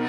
We'll